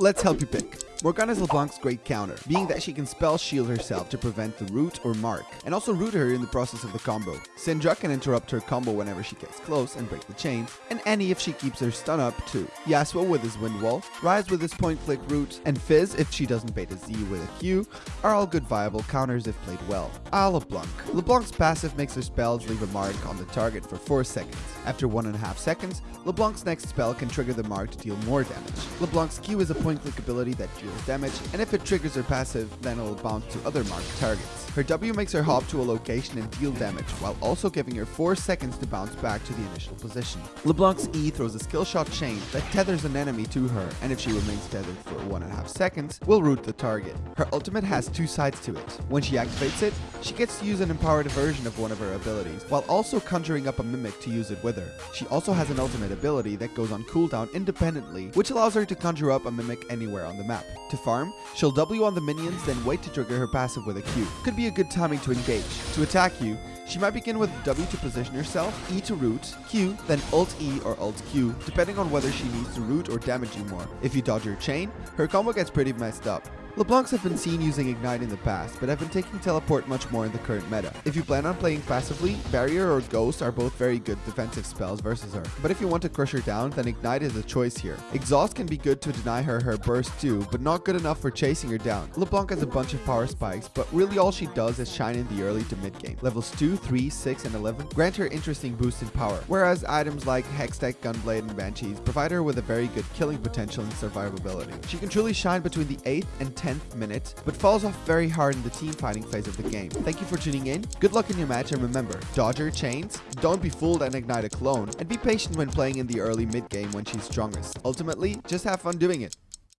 Let's help you pick. Morgana is LeBlanc's great counter, being that she can spell shield herself to prevent the root or mark, and also root her in the process of the combo. Syndra can interrupt her combo whenever she gets close and break the chain, and Annie if she keeps her stun up too. Yasuo with his wind wall, Ryze with his point click root, and Fizz if she doesn't bait a Z with a Q are all good viable counters if played well. Ah LeBlanc. LeBlanc's passive makes her spells leave a mark on the target for 4 seconds. After 1.5 seconds, LeBlanc's next spell can trigger the mark to deal more damage. LeBlanc's Q is a point click ability that deals damage, and if it triggers her passive, then it'll bounce to other marked targets. Her W makes her hop to a location and deal damage, while also giving her 4 seconds to bounce back to the initial position. LeBlanc's E throws a skill shot chain that tethers an enemy to her, and if she remains tethered for 1.5 seconds, will root the target. Her ultimate has two sides to it. When she activates it, she gets to use an empowered version of one of her abilities, while also conjuring up a mimic to use it with her. She also has an ultimate ability that goes on cooldown independently, which allows her to conjure up a mimic anywhere on the map. To farm, she'll W on the minions, then wait to trigger her passive with a Q. Could be a good timing to engage. To attack you, she might begin with W to position herself, E to root, Q, then Alt E or Alt Q, depending on whether she needs to root or damage you more. If you dodge her chain, her combo gets pretty messed up. LeBlancs have been seen using Ignite in the past, but have been taking Teleport much more in the current meta. If you plan on playing passively, Barrier or Ghost are both very good defensive spells versus her. But if you want to crush her down, then Ignite is a choice here. Exhaust can be good to deny her her burst too, but not good enough for chasing her down. LeBlanc has a bunch of power spikes, but really all she does is shine in the early to mid game. Levels 2, 3, 6, and 11 grant her interesting boosts in power, whereas items like Hextech, Gunblade, and Banshees provide her with a very good killing potential and survivability. She can truly shine between the 8th and 10th minute, but falls off very hard in the team fighting phase of the game. Thank you for tuning in, good luck in your match, and remember, dodge her chains, don't be fooled and ignite a clone, and be patient when playing in the early mid game when she's strongest. Ultimately, just have fun doing it.